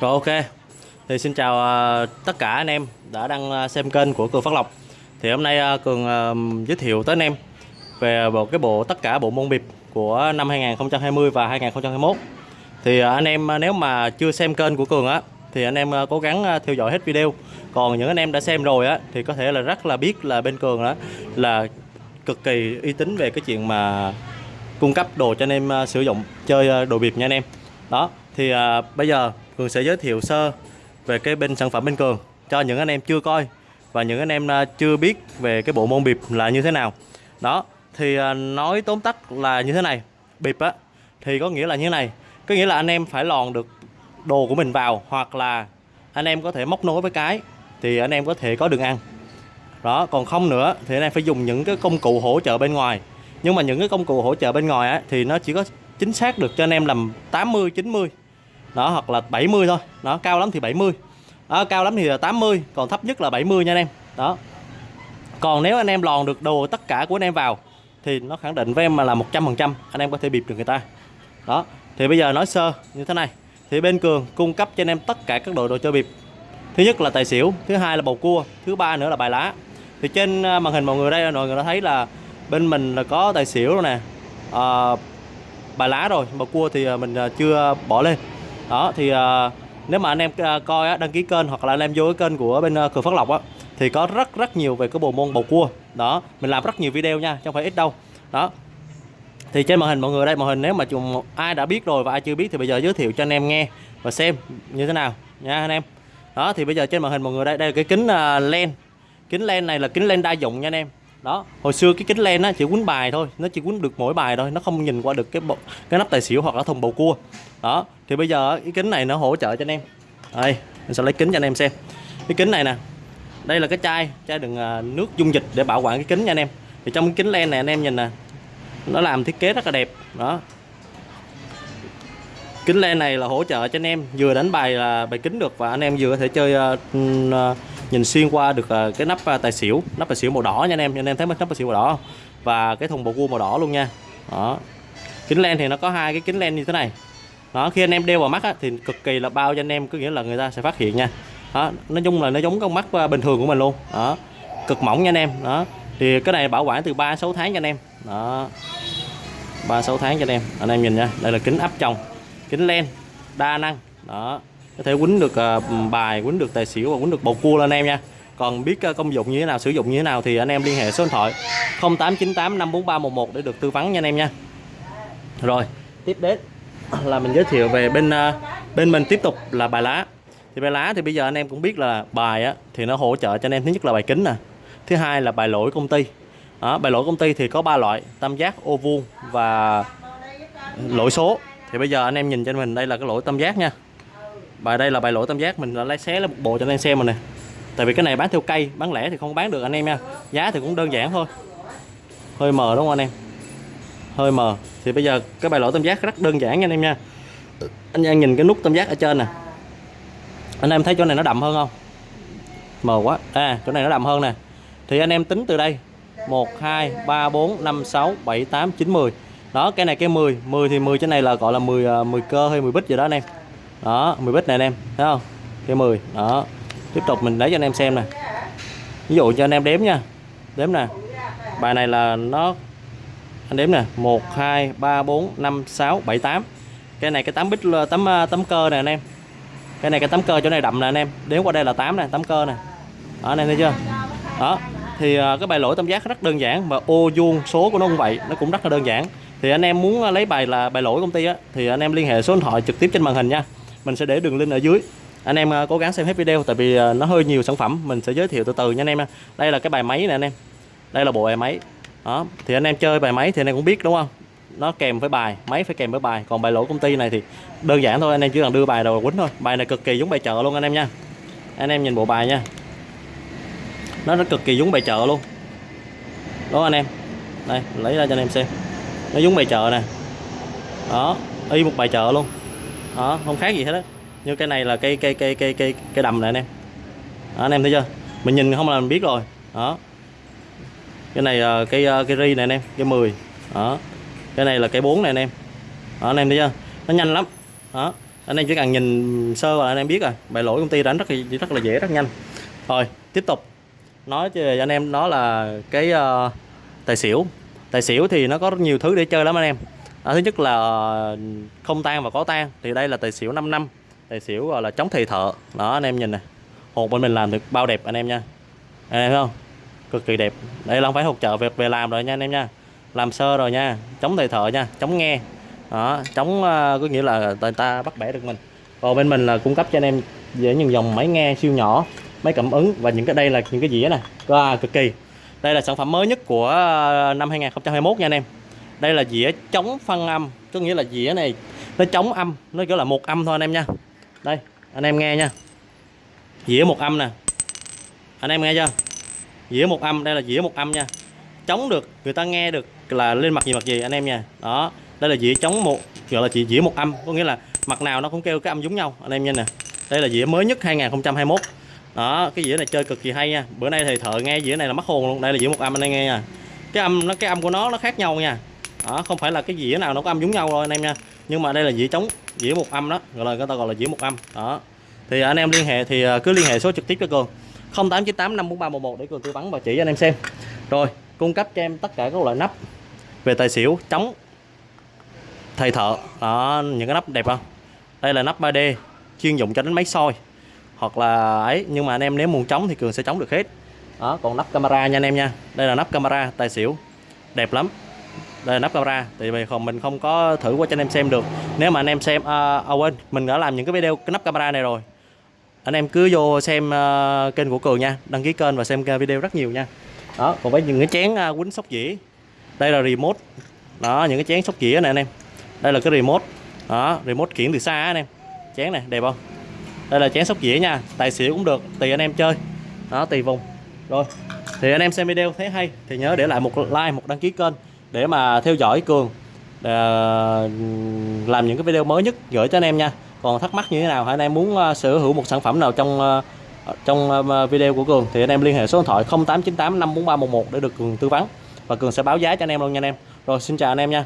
Rồi ok. Thì xin chào à, tất cả anh em đã đăng à, xem kênh của Cường Phát Lộc. Thì hôm nay à, Cường giới thiệu tới anh em về một cái bộ tất cả bộ môn bịp của năm 2020 và 2021. Thì anh em nếu mà chưa xem kênh của Cường á thì anh em cố gắng theo dõi hết video. Còn những anh em đã xem rồi á thì có thể là rất là biết là bên Cường đó là cực kỳ uy tín về cái chuyện mà cung cấp đồ cho anh em sử dụng chơi đồ bịp nha anh em. Đó, thì à, bây giờ Cường sẽ giới thiệu sơ về cái bên sản phẩm bên Cường cho những anh em chưa coi và những anh em à, chưa biết về cái bộ môn bịp là như thế nào. Đó, thì à, nói tóm tắt là như thế này. Bịp á thì có nghĩa là như thế này, có nghĩa là anh em phải lòn được đồ của mình vào hoặc là anh em có thể móc nối với cái thì anh em có thể có đường ăn. Đó, còn không nữa thì anh em phải dùng những cái công cụ hỗ trợ bên ngoài. Nhưng mà những cái công cụ hỗ trợ bên ngoài á thì nó chỉ có chính xác được cho anh em làm 80 90 đó hoặc là 70 thôi. Đó cao lắm thì 70 đó, cao lắm thì là 80 còn thấp nhất là 70 nha anh em. Đó. Còn nếu anh em lòn được đồ tất cả của anh em vào thì nó khẳng định với em mà là 100% anh em có thể bịp được người ta. Đó. Thì bây giờ nói sơ như thế này. Thì bên cường cung cấp cho anh em tất cả các đồ đồ chơi bịp. Thứ nhất là tài xỉu thứ hai là bầu cua thứ ba nữa là bài lá. Thì trên à, màn hình mọi người đây mọi người đã thấy là bên mình là có tài xỉu rồi nè. À, bài lá rồi bầu cua thì à, mình à, chưa bỏ lên đó thì uh, nếu mà anh em ờ, coi á, đăng ký kênh hoặc là anh em vô cái kênh của bên ờ, uh, cửa phát lộc á thì có rất rất nhiều về cái bộ môn bầu cua. Đó mình làm rất nhiều video nha chứ không phải ít đâu. Đó. Thì trên màn hình mọi người đây màn hình nếu mà chúng ai đã biết rồi và ai chưa biết thì bây giờ giới thiệu cho anh em nghe và xem như thế nào nha anh em. Đó thì bây giờ trên màn hình mọi người đây đây là cái kính uh, len. Kính len này là kính len đa dụng nha anh em đó. Hồi xưa cái kính len á chỉ quấn bài thôi nó chỉ quấn được mỗi bài thôi nó không nhìn qua được cái bộ, cái nắp tài xỉu hoặc là thùng bầu cua. Đó thì bây giờ cái kính này nó hỗ trợ cho anh em. Đây mình sẽ lấy kính cho anh em xem. Cái kính này nè đây là cái chai chai đựng à, nước dung dịch để bảo quản cái kính nha anh em. Thì trong cái kính len này anh em nhìn nè nó làm thiết kế rất là đẹp. Đó. Kính len này là hỗ trợ cho anh em vừa đánh bài là bài kính được và anh em vừa có thể chơi uh, uh, nhìn xuyên qua được à, cái nắp à, tài xỉu nắp tài xỉu màu đỏ nha anh em. Anh em thấy nắp tài xỉu màu đỏ không? và cái thùng bầu cua màu đỏ luôn nha. Đó. Kính len thì nó có hai cái kính len như thế này. Đó khi anh em đeo vào mắt á, thì cực kỳ là bao cho anh em có nghĩa là người ta sẽ phát hiện nha. Đó nói chung là nó giống con mắt à, bình thường của mình luôn. Đó. Cực mỏng nha anh em. Đó. Thì cái này bảo quản từ 3 6 tháng cho anh em. Đó. 3 6 tháng cho anh em. Anh em nhìn nha đây là kính áp tròng kính len đa năng. Đó có thể quýnh được à, bài quýnh được tài xỉu và quýnh được bầu cua lên anh em nha. Còn biết à, công dụng như thế nào sử dụng như thế nào thì anh em liên hệ số điện thoại 0898 54311 để được tư vấn nha anh em nha. Rồi tiếp đến là mình giới thiệu về bên à, bên mình tiếp tục là bài lá. Thì bài lá thì bây giờ anh em cũng biết là bài á thì nó hỗ trợ cho anh em thứ nhất là bài kính nè thứ hai là bài lỗi công ty. Đó, bài lỗi công ty thì có ba loại tam giác ô vuông và lỗi số. Thì bây giờ anh em nhìn cho mình đây là cái lỗi tam giác nha và đây là bài lỗi tam giác, mình đã lấy xé là một bộ cho anh em xem rồi nè. Tại vì cái này bán theo cây, bán lẻ thì không bán được anh em nha. Giá thì cũng đơn giản thôi. Hơi mờ đúng không anh em? Hơi mờ. Thì bây giờ cái bài lỗi tam giác rất đơn giản nha anh em nha. Anh em nhìn cái nút tam giác ở trên nè. Anh em thấy chỗ này nó đậm hơn không? Mờ quá. À chỗ này nó đậm hơn nè. Thì anh em tính từ đây. 1 2 3 4 5 6 7 8 9 10 đó, cái này cái 10 10 thì 10 trên này là gọi là 10 10 à, cơ hay 10 bít gì đó anh em đó 10 bit này anh em, thấy không? Cái 10 đó. Tiếp tục mình lấy cho anh em xem nè. Ví dụ cho anh em đếm nha. Đếm nè. Bài này là nó, anh đếm nè. 1 2 3 4 5 6 7 8 cái này cái 8 bit là tấm tấm cơ nè anh em. Cái này cái tấm cơ chỗ này đậm nè anh em. Đếm qua đây là 8 nè tấm cơ nè. Đó, anh em thấy chưa? Đó, thì à, cái bài lỗi tam giác rất đơn giản và ô vuông số của nó cũng vậy, nó cũng rất là đơn giản. Thì anh em muốn lấy bài là bài lỗi công ty á, thì anh em liên hệ số điện thoại trực tiếp trên màn hình nha mình sẽ để đường link ở dưới. Anh em à, cố gắng xem hết video tại vì à, nó hơi nhiều sản phẩm. Mình sẽ giới thiệu từ từ nha anh em đây là cái bài máy nè anh em. Đây là bộ bài máy. Đó, thì anh em chơi bài máy thì anh em cũng biết, đúng không? Nó kèm với bài, máy phải kèm với bài. Còn bài lỗ công ty này thì đơn giản thôi, anh em chỉ cần đưa bài đầu quýnh thôi. Bài này cực kỳ giống bài chợ luôn anh em nha. Anh em nhìn bộ bài nha. Nó nó cực kỳ giống bài chợ luôn. Đó anh em? Đây, lấy ra cho anh em xem. Nó giống bài chợ nè. Đó, y một bài chợ luôn đó không khác gì hết á. Như cái này là cây cây cây cây cây cây đầm này anh em. Đó, anh em thấy chưa? Mình nhìn không là mình biết rồi. Đó. Cái này là cây cây ri này anh em cái 10 đó. Cái này là cây 4 này anh em. Đó anh em thấy chưa? Nó nhanh lắm. Đó. Anh em chỉ cần nhìn sơ là anh em biết rồi. Bài lỗi công ty đánh rất là rất là dễ rất nhanh. Rồi tiếp tục. Nói cho anh em đó là cái uh, tài xỉu. Tài xỉu thì nó có rất nhiều thứ để chơi lắm anh em à, thứ nhất là không tan và có tan thì đây là tài xỉu 5 năm tài xỉu gọi là chống thầy thợ. Đó anh em nhìn này hột bên mình làm được bao đẹp anh em nha. Anh em thấy không? Cực kỳ đẹp. Đây là không phải hột chợ việc về làm rồi nha anh em nha. Làm sơ rồi nha chống thầy thợ nha chống nghe. Đó chống uh, có nghĩa là người ta bắt bẻ được mình. Còn bên mình là cung cấp cho anh em dễ những dòng máy nghe siêu nhỏ máy cảm ứng và những cái đây là những cái dĩa này à, cực kỳ. Đây là sản phẩm mới nhất của ờ, năm 2021 nha anh em đây là dĩa chống phân âm, có nghĩa là dĩa này nó chống âm, nó kiểu là một âm thôi anh em nha. Đây, anh em nghe nha. Dĩa một âm nè. Anh em nghe chưa? Dĩa một âm, đây là dĩa một âm nha. Chống được, người ta nghe được là lên mặt gì mặt gì, anh em nha. Đó, đây là dĩa chống một gọi là chỉ dĩa một âm, có nghĩa là mặt nào nó cũng kêu cái âm giống nhau, anh em nha nè. Đây là dĩa mới nhất 2021 đó, cái dĩa này chơi cực kỳ hay nha. Bữa nay thì thợ nghe dĩa này là mất hồn luôn, đây là dĩa một âm, anh em nghe nha. Cái âm, nó, cái âm của nó nó khác nhau nha đó, không phải là cái dĩa nào nó có âm giống nhau thôi anh em nha. Nhưng mà đây là dĩa chống dĩa một âm đó, gọi là, người ta gọi là dĩa một âm. Đó. Thì anh em liên hệ, thì à, cứ liên hệ số trực tiếp cho cường. 0898 54311 để cường tư vấn và chỉ cho anh em xem. Rồi, cung cấp cho em tất cả các loại nắp về tài xỉu chống thầy thợ. Đó, những cái nắp đẹp không? Đây là nắp 3D chuyên dụng cho đánh máy soi hoặc là ấy. Nhưng mà anh em, nếu muốn chống thì cường sẽ chống được hết. Đó, còn nắp camera nha anh em nha. Đây là nắp camera, tài xỉu, đẹp lắm đây là nắp camera thì vì không mình không có thử qua cho anh em xem được. Nếu mà anh em xem à, à quên mình đã làm những cái video cái nắp camera này rồi. Anh em cứ vô xem uh, kênh của cường nha đăng ký kênh và xem video rất nhiều nha. Đó còn với những cái chén uh, quýnh sóc dĩa. Đây là remote. Đó những cái chén sóc dĩa này anh em. Đây là cái remote. Đó remote khiển từ xa anh em. Chén này đẹp không? Đây là chén sóc dĩa nha tài xỉu cũng được tùy anh em chơi. Đó tùy vùng. Rồi thì anh em xem video thấy hay thì nhớ để lại một like một đăng ký kênh để mà theo dõi cường để làm những cái video mới nhất gửi cho anh em nha. Còn thắc mắc như thế nào? Hay anh em muốn uh, sở hữu một sản phẩm nào trong uh, trong uh, video của cường thì anh em liên hệ số điện thoại 0898 54311 để được cường tư vấn. Và cường sẽ báo giá cho anh em luôn nha anh em. Rồi xin chào anh em nha.